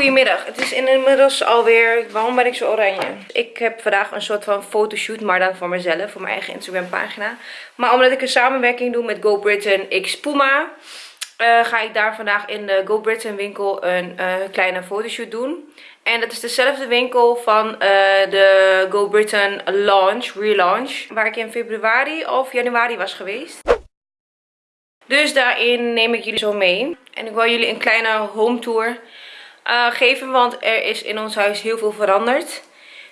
Goedemiddag, het is inmiddels alweer, waarom ben ik zo oranje? Ik heb vandaag een soort van fotoshoot, maar dan voor mezelf, voor mijn eigen Instagram pagina. Maar omdat ik een samenwerking doe met Go Britain X Puma, uh, ga ik daar vandaag in de Go Britain winkel een uh, kleine fotoshoot doen. En dat is dezelfde winkel van uh, de Go Britain launch, relaunch, waar ik in februari of januari was geweest. Dus daarin neem ik jullie zo mee. En ik wil jullie een kleine home tour uh, geven. Want er is in ons huis heel veel veranderd.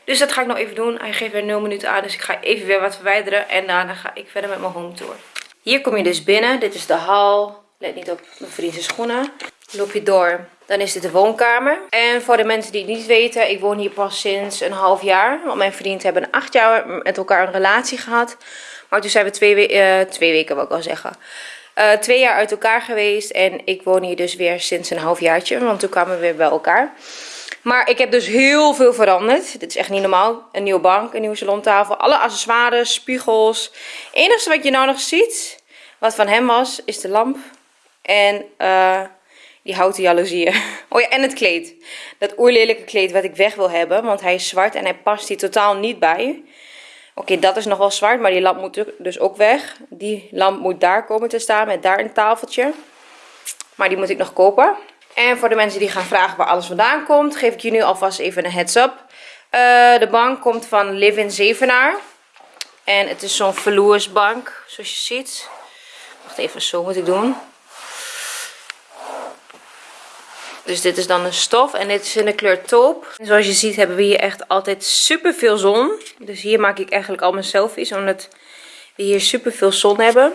Dus dat ga ik nog even doen. Hij geeft weer 0 minuten aan. Dus ik ga even weer wat verwijderen. En daarna ga ik verder met mijn home tour. Hier kom je dus binnen. Dit is de hal. Let niet op mijn vriendse schoenen. Loop je door. Dan is dit de woonkamer. En voor de mensen die het niet weten. Ik woon hier pas sinds een half jaar. Want mijn vriend hebben acht jaar met elkaar een relatie gehad. Maar toen zijn we twee, uh, twee weken, wil ik wel zeggen uh, twee jaar uit elkaar geweest. En ik woon hier dus weer sinds een halfjaartje. Want toen kwamen we weer bij elkaar. Maar ik heb dus heel veel veranderd. Dit is echt niet normaal. Een nieuwe bank, een nieuwe salontafel. Alle accessoires, spiegels. Het enige wat je nou nog ziet, wat van hem was, is de lamp. En uh, die houten jaloezieën. Oh ja, en het kleed. Dat oerlelijke kleed wat ik weg wil hebben. Want hij is zwart en hij past hier totaal niet bij. Oké, dat is nog wel zwart, maar die lamp moet dus ook weg. Die lamp moet daar komen te staan met daar een tafeltje. Maar die moet ik nog kopen. En voor de mensen die gaan vragen waar alles vandaan komt, geef ik jullie alvast even een heads up. Uh, de bank komt van Live in Zevenaar. En het is zo'n verloersbank, zoals je ziet. Wacht even, zo moet ik doen. Dus dit is dan een stof en dit is in de kleur taupe. zoals je ziet hebben we hier echt altijd super veel zon. Dus hier maak ik eigenlijk al mijn selfies omdat we hier super veel zon hebben.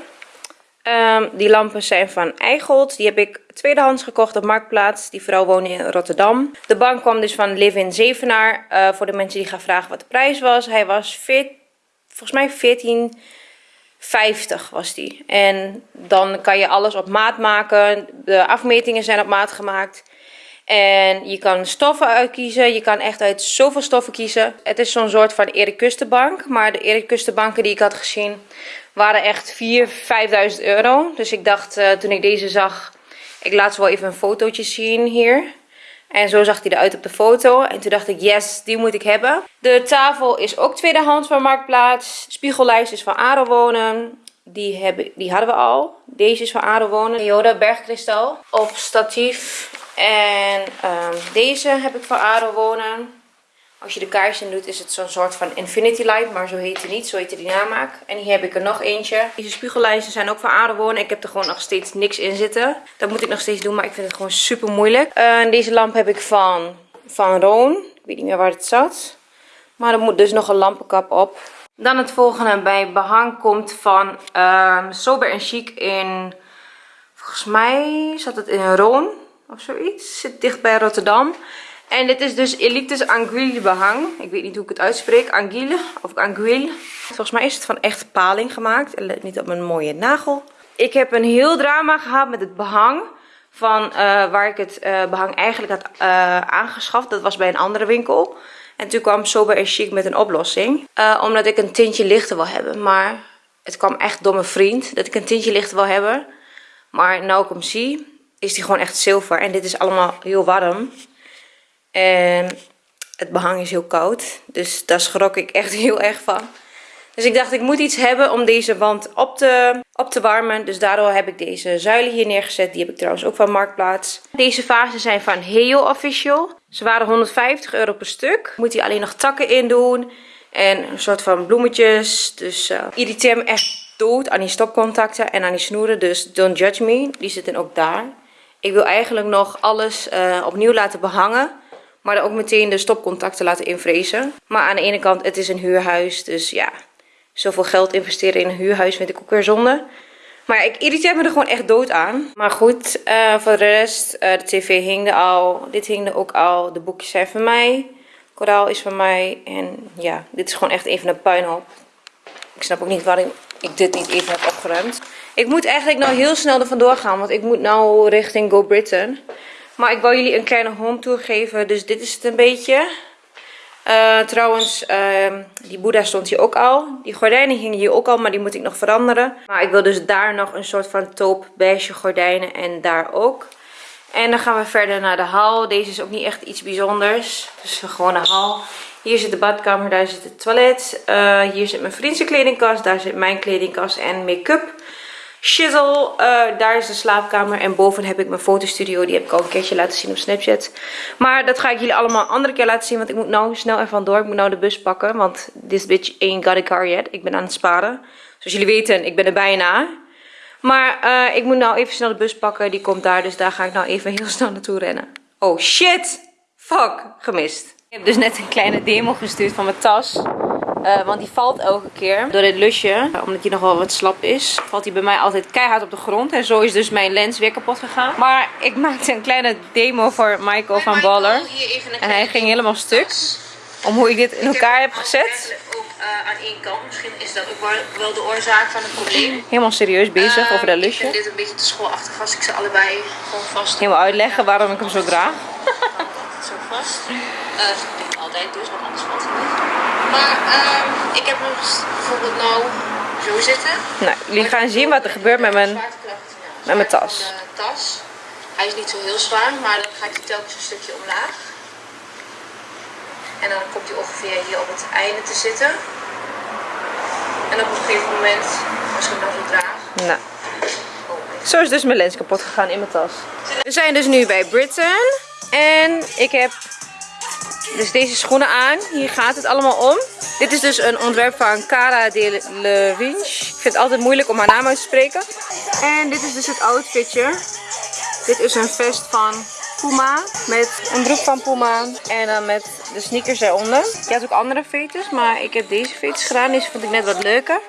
Um, die lampen zijn van Eigold. Die heb ik tweedehands gekocht op Marktplaats. Die vrouw woont in Rotterdam. De bank kwam dus van Live in Zevenaar. Uh, voor de mensen die gaan vragen wat de prijs was. Hij was volgens mij 14,50 was die. En dan kan je alles op maat maken. De afmetingen zijn op maat gemaakt. En je kan stoffen uitkiezen. Je kan echt uit zoveel stoffen kiezen. Het is zo'n soort van Erik Kustenbank. Maar de Erik Kustenbanken die ik had gezien waren echt 4.000, 5.000 euro. Dus ik dacht uh, toen ik deze zag, ik laat ze wel even een fotootje zien hier. En zo zag hij eruit op de foto. En toen dacht ik, yes, die moet ik hebben. De tafel is ook tweedehands van Marktplaats. Spiegellijst is van Aro Wonen. Die, hebben, die hadden we al. Deze is van Aro Wonen. Yoda bergkristal. Op statief en um, deze heb ik van Aro Wonen. Als je de kaars in doet is het zo'n soort van Infinity Light. Maar zo heet hij niet. Zo heet die namaak. En hier heb ik er nog eentje. Deze spiegellijsten zijn ook van Aro Wonen. Ik heb er gewoon nog steeds niks in zitten. Dat moet ik nog steeds doen. Maar ik vind het gewoon super moeilijk. Deze lamp heb ik van, van Roon. Ik weet niet meer waar het zat. Maar er moet dus nog een lampenkap op. Dan het volgende bij behang komt van um, Sober Chic in... Volgens mij zat het in Roon of zoiets. Zit dicht bij Rotterdam. En dit is dus Elites Anguille behang. Ik weet niet hoe ik het uitspreek. Anguille of Anguille. Volgens mij is het van echt paling gemaakt. En let niet op mijn mooie nagel. Ik heb een heel drama gehad met het behang. Van uh, waar ik het uh, behang eigenlijk had uh, aangeschaft. Dat was bij een andere winkel. En toen kwam Sober Chic met een oplossing. omdat ik een tintje lichter wil hebben. Maar het kwam echt door mijn vriend dat ik een tintje lichter wil hebben. Maar nou ik zie, is die gewoon echt zilver. En dit is allemaal heel warm. En het behang is heel koud. Dus daar schrok ik echt heel erg van. Dus ik dacht, ik moet iets hebben om deze wand op te, op te warmen. Dus daardoor heb ik deze zuilen hier neergezet. Die heb ik trouwens ook van Marktplaats. Deze vazen zijn van Heo Official. Ze waren 150 euro per stuk. Moet hier alleen nog takken in doen. En een soort van bloemetjes. Dus uh, irriteer me echt dood aan die stopcontacten en aan die snoeren. Dus don't judge me. Die zitten ook daar. Ik wil eigenlijk nog alles uh, opnieuw laten behangen. Maar dan ook meteen de stopcontacten laten invrezen. Maar aan de ene kant, het is een huurhuis. Dus ja, zoveel geld investeren in een huurhuis vind ik ook weer zonde. Maar ik irriteer me er gewoon echt dood aan. Maar goed, uh, voor de rest, uh, de tv hing er al. Dit hing er ook al. De boekjes zijn van mij. Koraal is van mij. En ja, dit is gewoon echt even een puinhoop. Ik snap ook niet waarom ik dit niet even heb opgeruimd. Ik moet eigenlijk nou heel snel er vandoor gaan. Want ik moet nou richting Go Britain. Maar ik wil jullie een kleine home tour geven. Dus dit is het een beetje. Uh, trouwens, uh, die Boeddha stond hier ook al. Die gordijnen hingen hier ook al, maar die moet ik nog veranderen. Maar ik wil dus daar nog een soort van taupe beige gordijnen en daar ook. En dan gaan we verder naar de hal. Deze is ook niet echt iets bijzonders. Het is een hal. Hier zit de badkamer, daar zit het toilet. Uh, hier zit mijn vriendse kledingkast, daar zit mijn kledingkast en make-up. Shizzle, uh, daar is de slaapkamer. En boven heb ik mijn fotostudio. Die heb ik al een keertje laten zien op Snapchat. Maar dat ga ik jullie allemaal een andere keer laten zien. Want ik moet nou snel even vandoor. Ik moet nou de bus pakken. Want this bitch ain't got a car yet. Ik ben aan het sparen. Zoals jullie weten, ik ben er bijna. Maar uh, ik moet nou even snel de bus pakken. Die komt daar. Dus daar ga ik nou even heel snel naartoe rennen. Oh shit! Fuck, gemist. Ik heb dus net een kleine demo gestuurd van mijn tas. Uh, want die valt elke keer door dit lusje. Omdat hij nog wel wat slap is. Valt hij bij mij altijd keihard op de grond. En zo is dus mijn lens weer kapot gegaan. Maar ik maakte een kleine demo voor Michael van Baller. En hij ging helemaal stuk. Om hoe ik dit in elkaar heb gezet. Ook uh, aan één kant. Misschien is dat ook wel de oorzaak van het probleem. Helemaal serieus bezig uh, over dat lusje. Ik vind dit een beetje te schoolachtig als ik ze allebei gewoon vast. Helemaal uitleggen waarom ik hem zo draag. zo vast. Uh, altijd dus, want anders valt. Maar uh, ik heb hem bijvoorbeeld nou zo zitten. Nou, jullie gaan zien wat er gebeurt met mijn, met mijn tas. tas. Hij is niet zo heel zwaar, maar dan ga ik er telkens een stukje omlaag. En dan komt hij ongeveer hier op het einde te zitten. En op een gegeven moment, als ik hem dan zo draag. Nou. Zo is dus mijn lens kapot gegaan in mijn tas. We zijn dus nu bij Britain. En ik heb dus deze schoenen aan. Hier gaat het allemaal om. Dit is dus een ontwerp van Cara de. Ik vind het altijd moeilijk om haar naam uit te spreken. En dit is dus het outfitje. Dit is een vest van Puma. Met een broek van Puma. En dan met de sneakers eronder. Je had ook andere veters. Maar ik heb deze veters gedaan. Deze vond ik net wat leuker.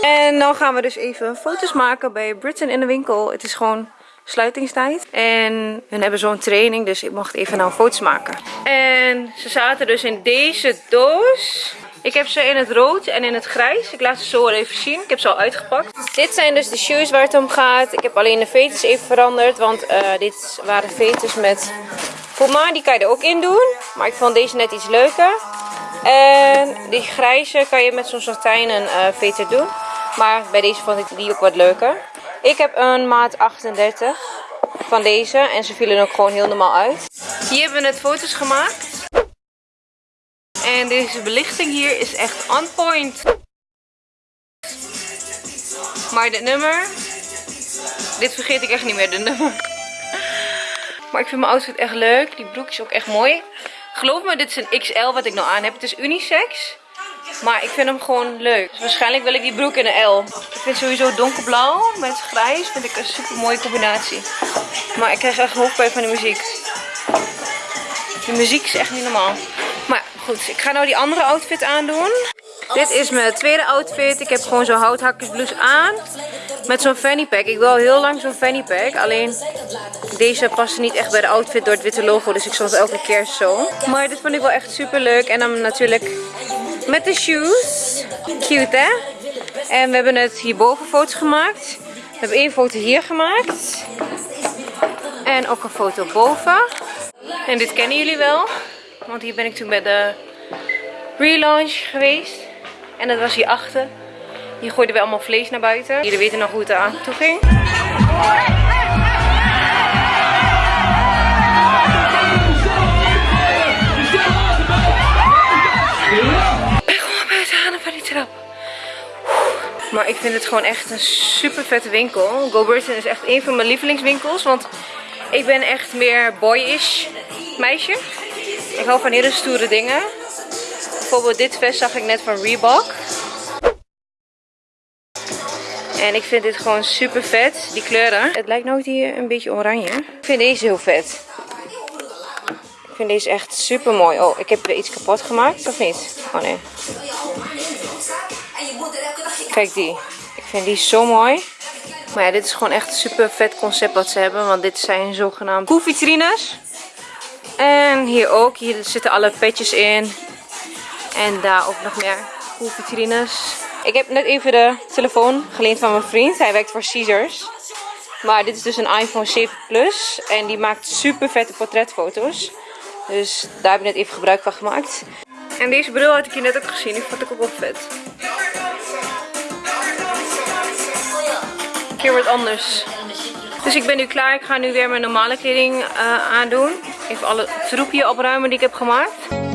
En dan gaan we dus even foto's maken bij Britain in de winkel. Het is gewoon sluitingstijd. En hun hebben zo'n training, dus ik mocht even nou foto's maken. En ze zaten dus in deze doos. Ik heb ze in het rood en in het grijs. Ik laat ze zo even zien. Ik heb ze al uitgepakt. Dit zijn dus de shoes waar het om gaat. Ik heb alleen de veters even veranderd. Want uh, dit waren veters met Puma. Die kan je er ook in doen. Maar ik vond deze net iets leuker. En die grijze kan je met zo'n satijnen uh, veter doen. Maar bij deze vond ik die ook wat leuker. Ik heb een maat 38 van deze. En ze vielen ook gewoon heel normaal uit. Hier hebben we net foto's gemaakt. En deze belichting hier is echt on point. Maar dit nummer. Dit vergeet ik echt niet meer, de nummer. Maar ik vind mijn outfit echt leuk. Die broek is ook echt mooi. Geloof me, dit is een XL wat ik nou aan heb. Het is unisex. Maar ik vind hem gewoon leuk. Dus waarschijnlijk wil ik die broek in een L. Ik vind sowieso donkerblauw met grijs vind ik een super mooie combinatie. Maar ik krijg echt hoofdpijn van de muziek. De muziek is echt niet normaal. Maar goed, ik ga nou die andere outfit aandoen. Dit is mijn tweede outfit. Ik heb gewoon zo'n houthakkersblouse aan. Met zo'n fanny pack. Ik wil heel lang zo'n fanny pack. Alleen deze past niet echt bij de outfit door het witte logo. Dus ik stond elke keer zo. Maar dit vond ik wel echt super leuk. En dan natuurlijk met de shoes. Cute hè? En we hebben net hierboven foto's gemaakt. We hebben één foto hier gemaakt. En ook een foto boven. En dit kennen jullie wel. Want hier ben ik toen bij de relaunch geweest. En dat was hier achter. Hier gooiden we allemaal vlees naar buiten. Jullie weten nog hoe het aan toe ging. Maar ik vind het gewoon echt een super vette winkel. Go Burton is echt een van mijn lievelingswinkels. Want ik ben echt meer boyish meisje. Ik hou van hele stoere dingen. Bijvoorbeeld dit vest zag ik net van Reebok. En ik vind dit gewoon super vet. Die kleuren. Het lijkt nou hier een beetje oranje. Ik vind deze heel vet. Ik vind deze echt super mooi. Oh, ik heb er iets kapot gemaakt. Of niet? Oh nee. Kijk die. Ik vind die zo mooi. Maar ja, dit is gewoon echt een super vet concept wat ze hebben. Want dit zijn zogenaamde koelvitrines. En hier ook. Hier zitten alle petjes in. En daar ook nog meer koelvitrines. Ik heb net even de telefoon geleend van mijn vriend. Hij werkt voor Caesars. Maar dit is dus een iPhone 7 Plus. En die maakt super vette portretfoto's. Dus daar heb ik net even gebruik van gemaakt. En deze bril had ik hier net ook gezien. Die vond ik ook wel vet. Keer wordt anders. Dus ik ben nu klaar. Ik ga nu weer mijn normale kleding eh, aandoen. Even alle troepje opruimen die ik heb gemaakt.